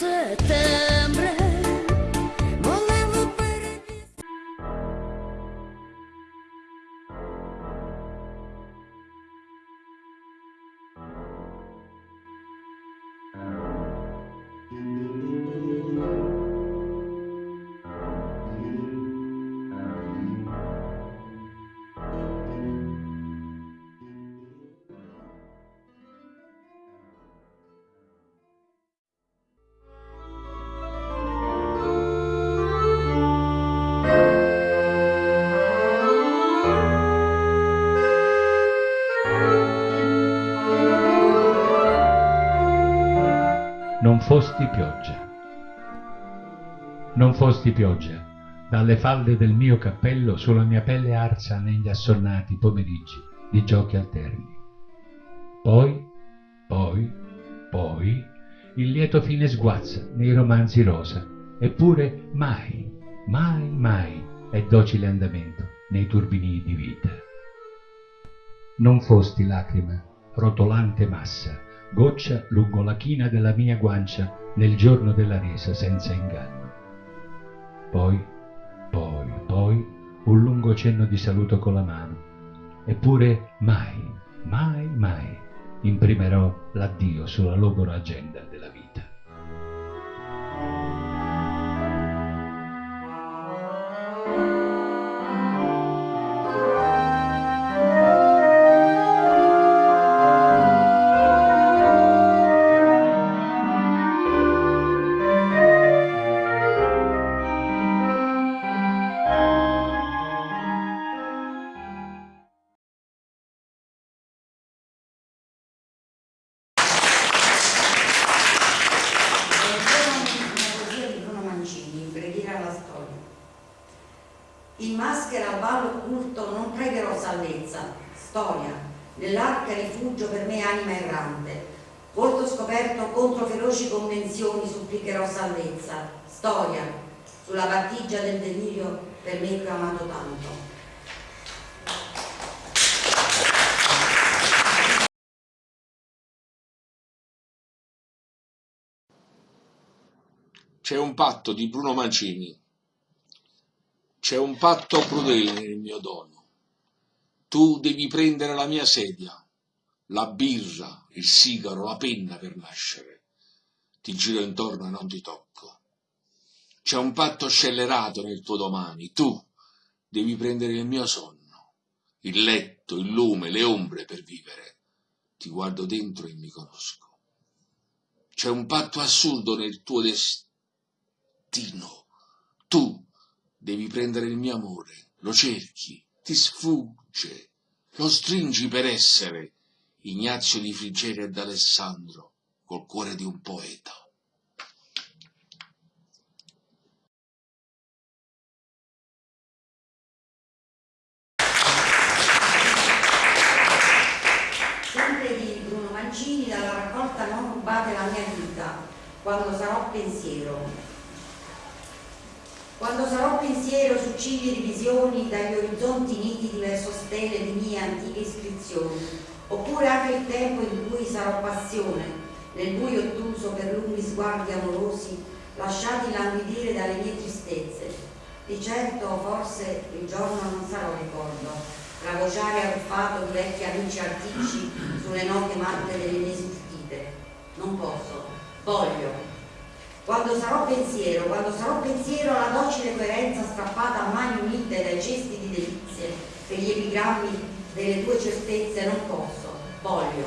せて fosti pioggia. Non fosti pioggia, dalle falde del mio cappello sulla mia pelle arsa negli assonnati pomeriggi di giochi alterni. Poi, poi, poi, il lieto fine sguazza nei romanzi rosa, eppure mai, mai, mai è docile andamento nei turbini di vita. Non fosti lacrima, rotolante massa, goccia lungo la china della mia guancia nel giorno della resa senza inganno. Poi, poi, poi, un lungo cenno di saluto con la mano. Eppure mai, mai, mai imprimerò l'addio sulla logora agenda della vita. In maschera al ballo occulto non pregherò salvezza, storia, nell'arca rifugio per me anima errante, volto scoperto contro feroci convenzioni supplicherò salvezza, storia, sulla battigia del delirio per me che ho amato tanto. C'è un patto di Bruno Mancini c'è un patto crudele nel mio dono. Tu devi prendere la mia sedia, la birra, il sigaro, la penna per nascere. Ti giro intorno e non ti tocco. C'è un patto scellerato nel tuo domani. Tu devi prendere il mio sonno, il letto, il lume, le ombre per vivere. Ti guardo dentro e mi conosco. C'è un patto assurdo nel tuo destino. Tu Devi prendere il mio amore, lo cerchi, ti sfugge, lo stringi per essere Ignazio di Frigeria ed Alessandro, col cuore di un poeta. Sempre di Bruno Mancini dalla raccolta Non rubate la mia vita, quando sarò pensiero, quando sarò pensiero su cibi e visioni dagli orizzonti nitidi verso stelle di mie antiche iscrizioni, oppure anche il tempo in cui sarò passione, nel buio ottuso per lunghi sguardi amorosi, lasciati languidire dalle mie tristezze. Di certo forse il giorno non sarò ricordo, ravociare arruffato di vecchi amici antici sulle note matte delle mie sfuggite. Non posso, voglio, quando sarò pensiero, quando sarò pensiero alla docile coerenza strappata a mani unite dai cesti di delizie per gli epigrammi delle tue certezze non posso, voglio.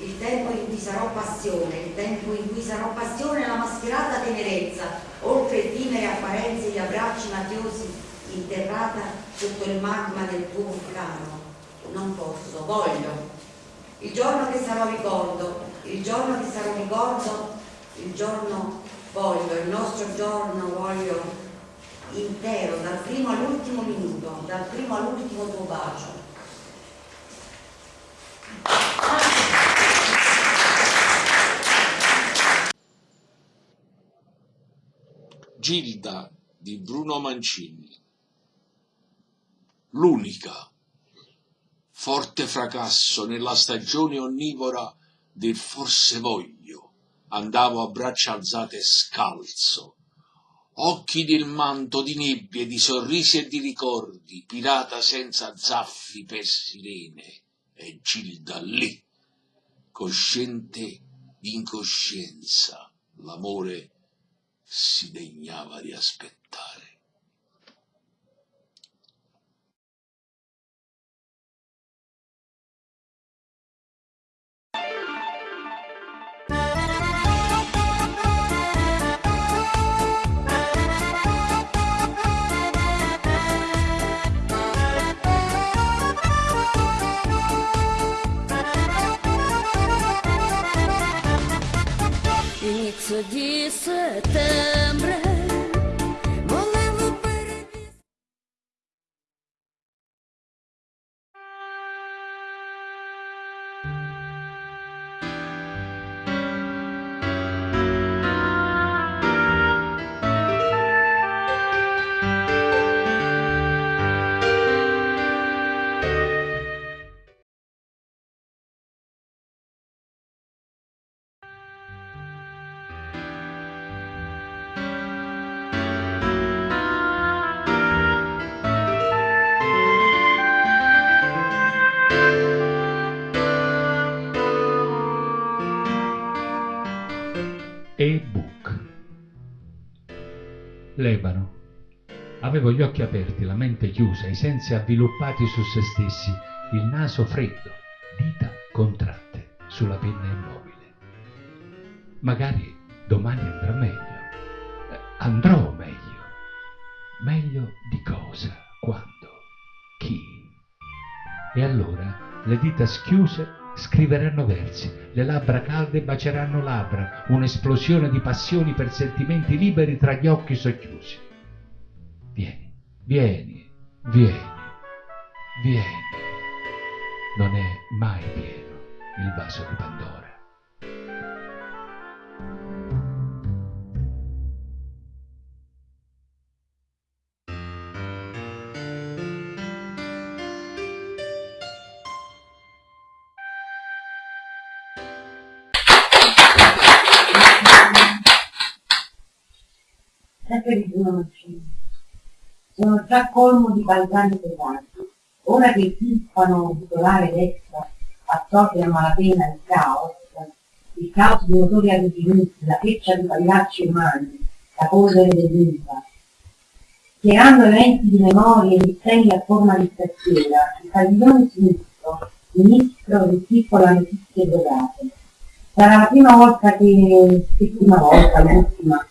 Il tempo in cui sarò passione, il tempo in cui sarò passione la mascherata tenerezza, oltre effimere apparenze di abbracci mafiosi, interrata sotto il magma del tuo vulcano. Non posso, voglio. Il giorno che sarò ricordo, il giorno che sarò ricordo il giorno voglio, il nostro giorno voglio intero, dal primo all'ultimo minuto, dal primo all'ultimo tuo bacio. Gilda di Bruno Mancini l'unica forte fracasso nella stagione onnivora del forse voglio andavo a braccia alzate scalzo. Occhi del manto di nebbie, di sorrisi e di ricordi, pirata senza zaffi per sirene, e Gilda lì, cosciente d'incoscienza, l'amore si degnava di aspettare. Thank you. Никто десятым Lebano. Avevo gli occhi aperti, la mente chiusa, i sensi avviluppati su se stessi, il naso freddo, dita contratte sulla penna immobile. Magari domani andrà meglio. Eh, Andrò meglio. Meglio di cosa? Quando? Chi? E allora le dita schiuse scriveranno versi, le labbra calde baceranno labbra, un'esplosione di passioni per sentimenti liberi tra gli occhi socchiusi. Vieni, vieni, vieni, vieni. Non è mai pieno il vaso di Pandora. Sempre di Bruno Mancini. Sono già colmo di balzani pesanti. Ora che il timpano titolare destra assorbe a malapena il caos, il caos di motori arrugginiti, la freccia di pagliacci umani, la polvere dell'Infa, schierando eventi di memoria e misteri a forma di stacchiera, il padiglione sinistro, ministro di piccola notizie drogate. Sarà la prima volta che, che prima volta, l'ultima,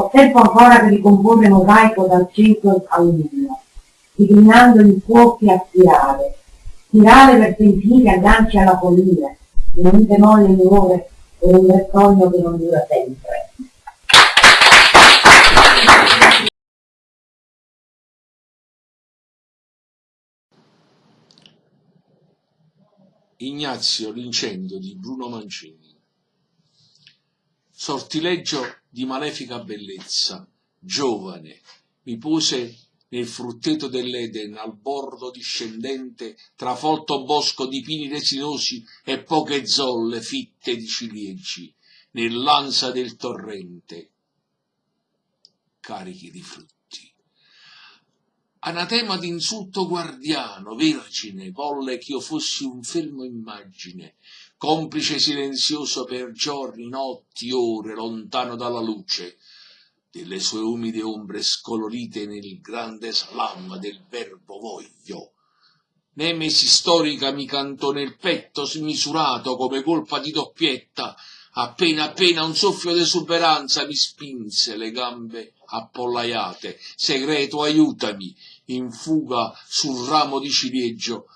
ho tempo ancora per ricomporre mosaico dal centro al nulla, declinando i fuochi a spirale, spirale verso infiniti agganci alla follia, in un bemolle minore e un bertogno che non dura sempre. Ignazio l'incendio di Bruno Mancini. Sortileggio di malefica bellezza, giovane, mi pose nel frutteto dell'Eden al bordo discendente, tra folto bosco di pini resinosi e poche zolle fitte di ciliegi, nell'ansa del torrente, carichi di frutti. Anatema d'insulto guardiano, vergine, volle ch'io fossi un fermo immagine, complice silenzioso per giorni, notti, ore, lontano dalla luce, delle sue umide ombre scolorite nel grande slam del verbo voglio. Nemesi storica mi cantò nel petto smisurato come colpa di doppietta, appena appena un soffio d'esuberanza mi spinse le gambe appollaiate. Segreto, aiutami, in fuga sul ramo di ciliegio,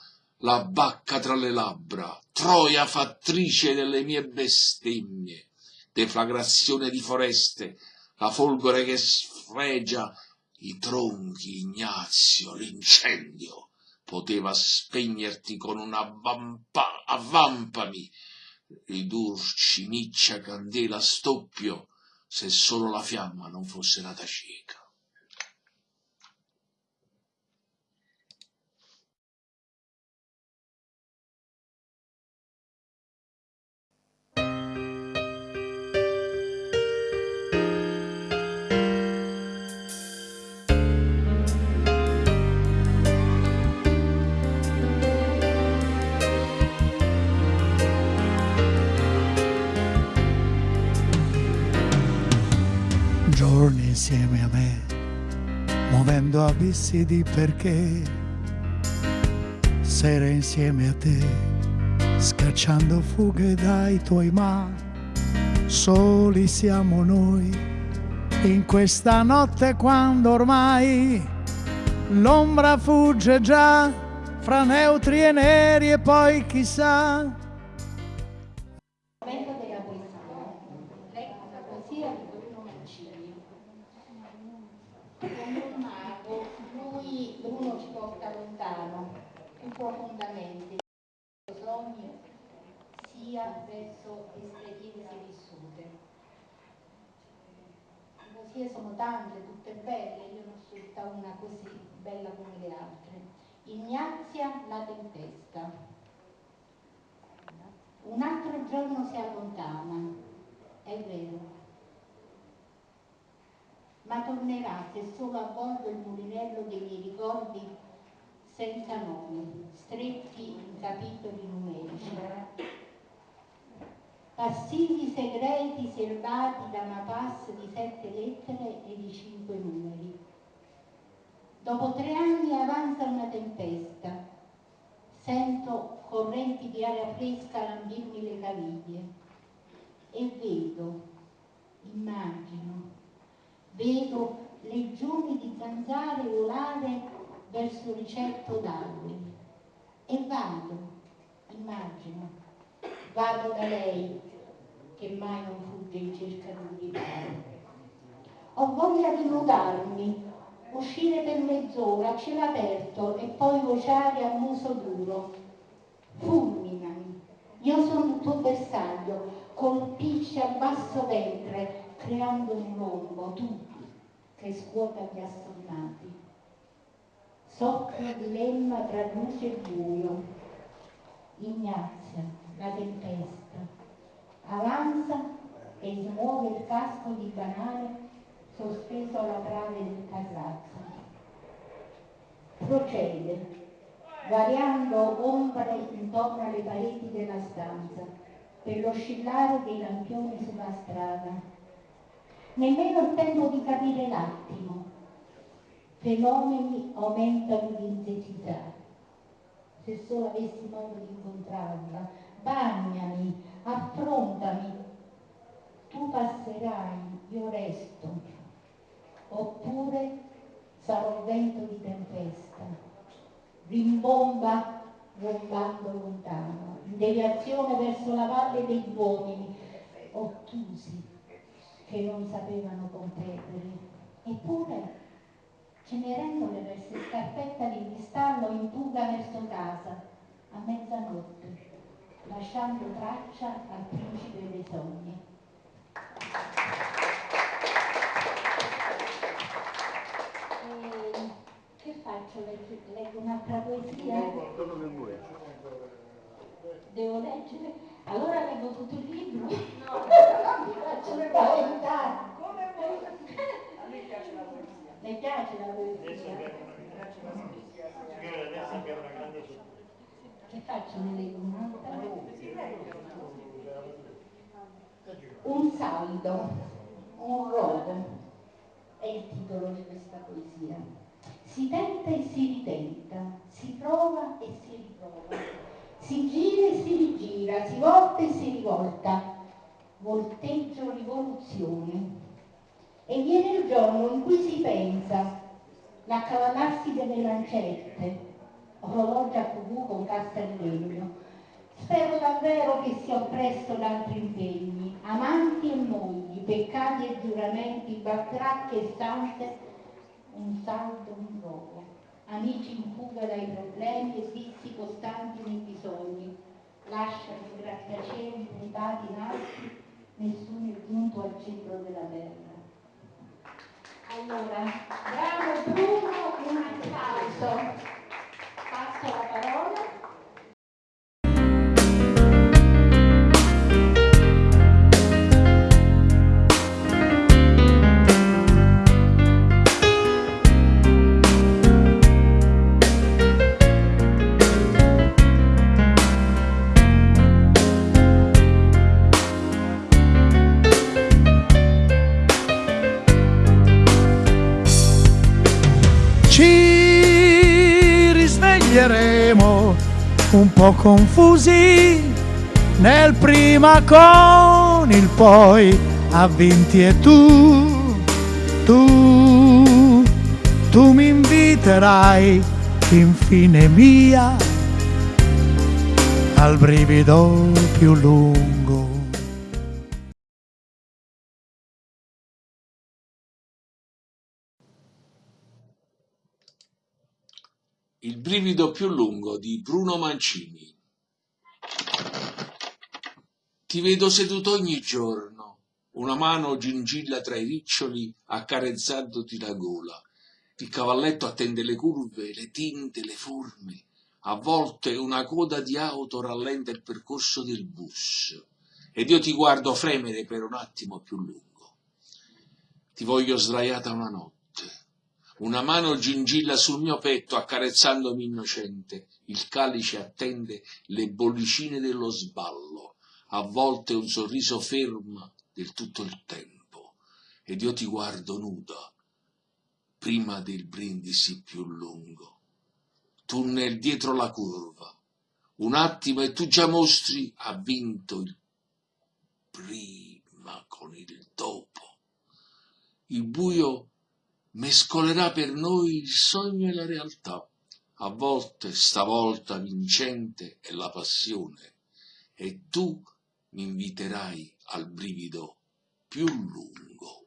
la bacca tra le labbra, troia fattrice delle mie bestemmie, deflagrazione di foreste, la folgore che sfregia i tronchi, Ignazio, l'incendio poteva spegnerti con una vampa, avvampami, ridurci miccia candela stoppio, se solo la fiamma non fosse nata cieca. Muovendo abissi di perché, sere insieme a te, scacciando fughe dai tuoi ma, soli siamo noi, in questa notte quando ormai l'ombra fugge già fra neutri e neri e poi chissà profondamente, sogni sia verso esperienze vissute. Le poesie sono tante, tutte belle, io ne ho scelta una così bella come le altre. Ignazia la tempesta. Un altro giorno si allontana, è vero, ma tornerà se solo avvolgo il mulinello dei miei ricordi senza nomi, stretti in capitoli numerici. Passigli segreti serbati da una pass di sette lettere e di cinque numeri. Dopo tre anni avanza una tempesta. Sento correnti di aria fresca lambirmi le caviglie e vedo, immagino, vedo legioni di zanzare volare verso il ricetto d'alberi e vado, immagino, vado da lei che mai non fugge in cerca di un riparo. Ho voglia di nudarmi, uscire per mezz'ora a cielo aperto e poi vociare a muso duro. Fulminami, io sono il tuo bersaglio, colpisci a basso ventre, creando un rombo, tu che scuota gli assonnati. Soffro dilemma tra luce e buio. Ignazia, la tempesta, avanza e smuove il casco di banale sospeso alla trave del casazzo. Procede, variando ombre intorno alle pareti della stanza, per l'oscillare dei lampioni sulla strada. Nemmeno il tempo di capire l'attimo. Fenomeni aumentano di intensità. Se solo avessi modo di incontrarla, bagnami, affrontami. Tu passerai, io resto. Oppure sarò vento di tempesta, rimbomba rombando lontano, in deviazione verso la valle degli uomini, ottusi, che non sapevano competere. Eppure, cenerendole verso scarpetta di cristallo in fuga verso casa, a mezzanotte, lasciando traccia al principe dei sogni. E che faccio? Leggo, leggo un'altra poesia? Devo leggere? Allora leggo tutto il libro? No, non mi faccio spaventare. A me piace la poesia. Le piace la poesia? abbiamo Signore, adesso abbiamo una grande sorpresa. Che faccio? Ne leggo un'altra? Leggi Un saldo, un rogo, è il titolo di questa poesia. Si tenta e si ritenta, si prova e si riprova, si gira e si rigira, si volta e si rivolta, volteggio rivoluzione. E viene il giorno in cui si pensa l'accavallarsi delle lancette, orologi a cucù con cassa di legno, Spero davvero che sia oppresso da altri impegni, amanti e mogli, peccati e giuramenti, bactracche e stanze, un saldo, un rogo, amici in fuga dai problemi e vizi costanti nei bisogni, lasciano i grattacieli puntati in alti, nessuno è giunto al centro della terra. Allora, bravo Bruno, un applauso. Passo la parola. Risveglieremo un po' confusi nel prima con il poi avvinti e tu, tu, tu mi inviterai infine mia al brivido più lungo. Brivido più lungo di Bruno Mancini. Ti vedo seduto ogni giorno, una mano gingilla tra i riccioli accarezzandoti la gola. Il cavalletto attende le curve, le tinte, le forme. A volte una coda di auto rallenta il percorso del bus ed io ti guardo fremere per un attimo più lungo. Ti voglio sdraiata una notte. Una mano gingilla sul mio petto accarezzandomi innocente. Il calice attende le bollicine dello sballo. A volte un sorriso ferma del tutto il tempo. Ed io ti guardo nuda, prima del brindisi più lungo. Tunnel dietro la curva. Un attimo e tu già mostri ha vinto il prima con il dopo. Il buio mescolerà per noi il sogno e la realtà. A volte, stavolta vincente è la passione, e tu mi inviterai al brivido più lungo.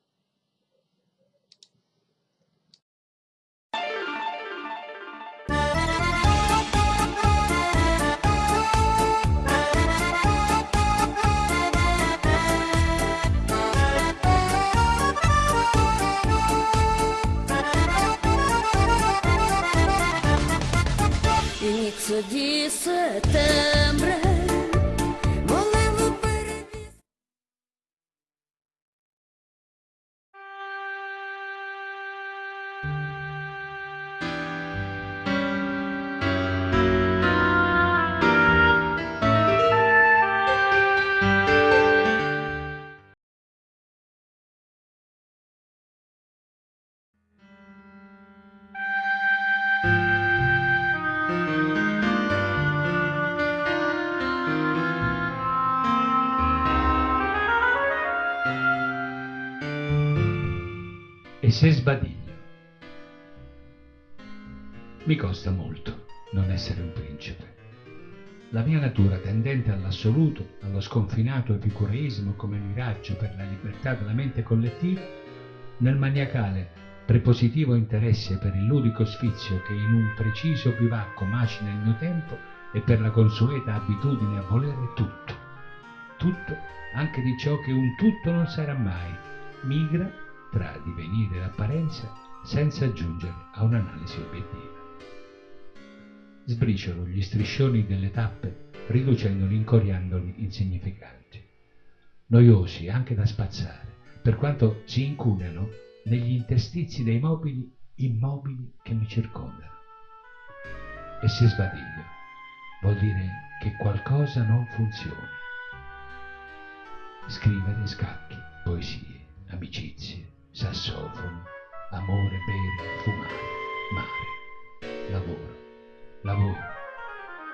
Di settembre E se sbadiglio? Mi costa molto non essere un principe. La mia natura tendente all'assoluto, allo sconfinato epicureismo come miraggio per la libertà della mente collettiva, nel maniacale prepositivo interesse per il ludico sfizio che in un preciso bivacco macina il mio tempo e per la consueta abitudine a volere tutto, tutto anche di ciò che un tutto non sarà mai, migra tra divenire e apparenza senza giungere a un'analisi obiettiva. Sbriciolo gli striscioni delle tappe riducendoli, incoriandoli insignificanti, noiosi anche da spazzare, per quanto si incunano negli interstizi dei mobili immobili che mi circondano. E se sbadiglio, vuol dire che qualcosa non funziona. Scrivere scacchi, poesie, amicizie, sassofono, amore, bere, fumare, mare, lavoro, lavoro,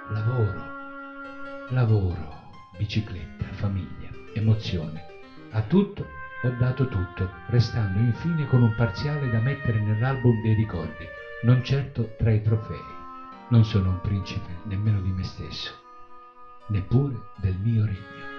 lavoro, lavoro, bicicletta, famiglia, emozione. A tutto ho dato tutto, restando infine con un parziale da mettere nell'album dei ricordi, non certo tra i trofei. Non sono un principe nemmeno di me stesso, neppure del mio regno.